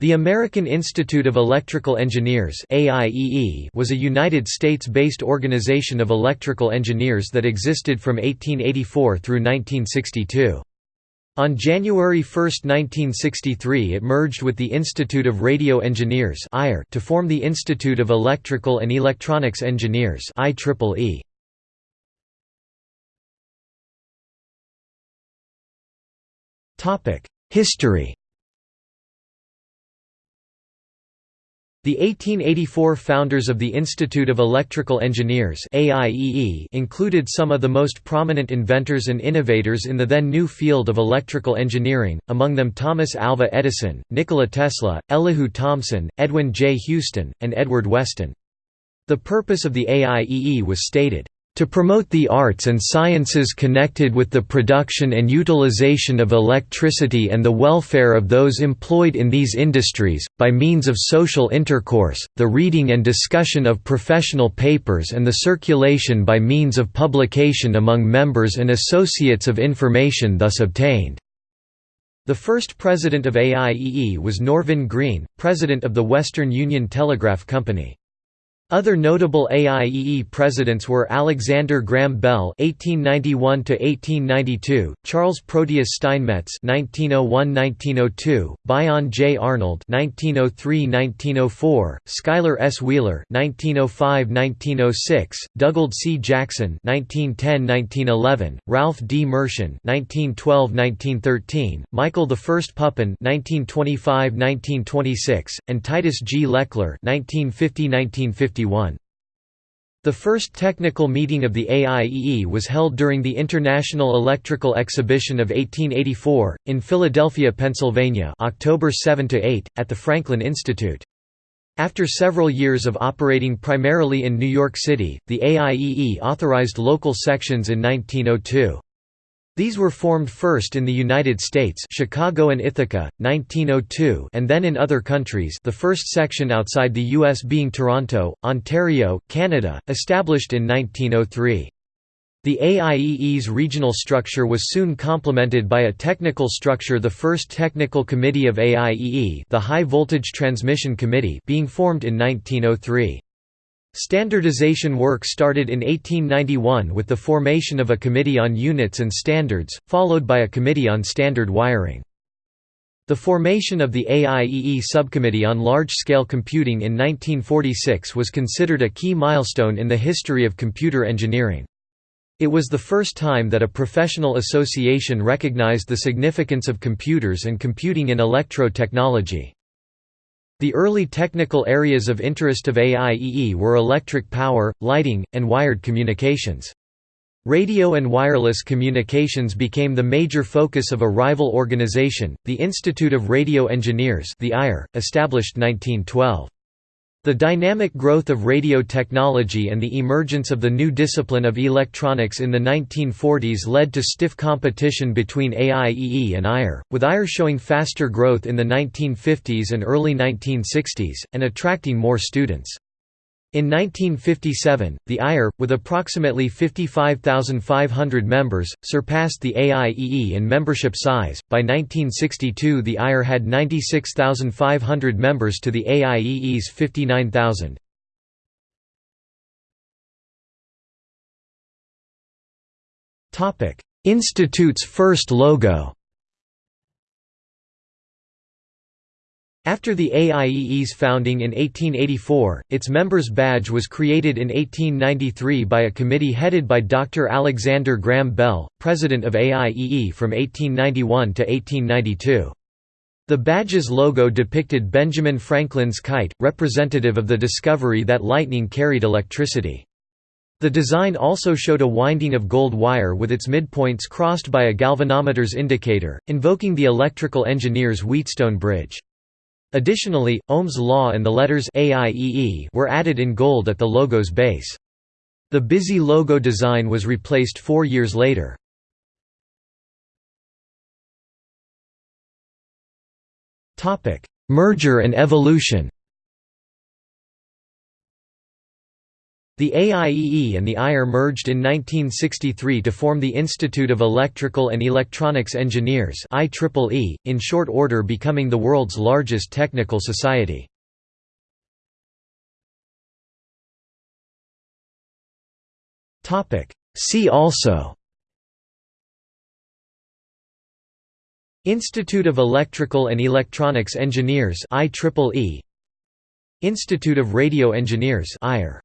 The American Institute of Electrical Engineers was a United States-based organization of electrical engineers that existed from 1884 through 1962. On January 1, 1963 it merged with the Institute of Radio Engineers to form the Institute of Electrical and Electronics Engineers IEEE. History The 1884 founders of the Institute of Electrical Engineers included some of the most prominent inventors and innovators in the then new field of electrical engineering, among them Thomas Alva Edison, Nikola Tesla, Elihu Thomson, Edwin J. Houston, and Edward Weston. The purpose of the AIEE was stated, to promote the arts and sciences connected with the production and utilization of electricity and the welfare of those employed in these industries, by means of social intercourse, the reading and discussion of professional papers and the circulation by means of publication among members and associates of information thus obtained." The first president of AIEE was Norvin Green, president of the Western Union Telegraph Company. Other notable AIEE presidents were Alexander Graham Bell (1891–1892), Charles Proteus Steinmetz (1901–1902), Bion J. Arnold (1903–1904), Schuyler S. Wheeler (1905–1906), Dugald C. Jackson (1910–1911), Ralph D. Mershon (1912–1913), Michael I. Pupin (1925–1926), and Titus G. LeClair (1950–1952). 1951. The first technical meeting of the AIEE was held during the International Electrical Exhibition of 1884, in Philadelphia, Pennsylvania October 7–8, at the Franklin Institute. After several years of operating primarily in New York City, the AIEE authorized local sections in 1902. These were formed first in the United States Chicago and Ithaca, 1902 and then in other countries the first section outside the U.S. being Toronto, Ontario, Canada, established in 1903. The AIEE's regional structure was soon complemented by a technical structure the first technical committee of AIEE the High Voltage Transmission Committee being formed in 1903. Standardization work started in 1891 with the formation of a Committee on Units and Standards, followed by a Committee on Standard Wiring. The formation of the AIEE Subcommittee on Large-Scale Computing in 1946 was considered a key milestone in the history of computer engineering. It was the first time that a professional association recognized the significance of computers and computing in electro technology. The early technical areas of interest of AIEE were electric power, lighting, and wired communications. Radio and wireless communications became the major focus of a rival organization, the Institute of Radio Engineers the IRE, established 1912. The dynamic growth of radio technology and the emergence of the new discipline of electronics in the 1940s led to stiff competition between AIEE and IRE, with IRE showing faster growth in the 1950s and early 1960s, and attracting more students. In 1957, the IRE, with approximately 55,500 members, surpassed the AIEE in membership size. By 1962, the IRE had 96,500 members to the AIEE's 59,000. Topic: Institute's first logo. After the AIEE's founding in 1884, its members' badge was created in 1893 by a committee headed by Dr. Alexander Graham Bell, president of AIEE from 1891 to 1892. The badge's logo depicted Benjamin Franklin's kite, representative of the discovery that lightning carried electricity. The design also showed a winding of gold wire with its midpoints crossed by a galvanometer's indicator, invoking the electrical engineer's Wheatstone bridge. Additionally, Ohm's law and the letters AIEE were added in gold at the logo's base. The busy logo design was replaced four years later. Merger and evolution The AIEE and the IRE merged in 1963 to form the Institute of Electrical and Electronics Engineers IEEE, in short order becoming the world's largest technical society. See also Institute of Electrical and Electronics Engineers IEEE Institute of Radio Engineers IRE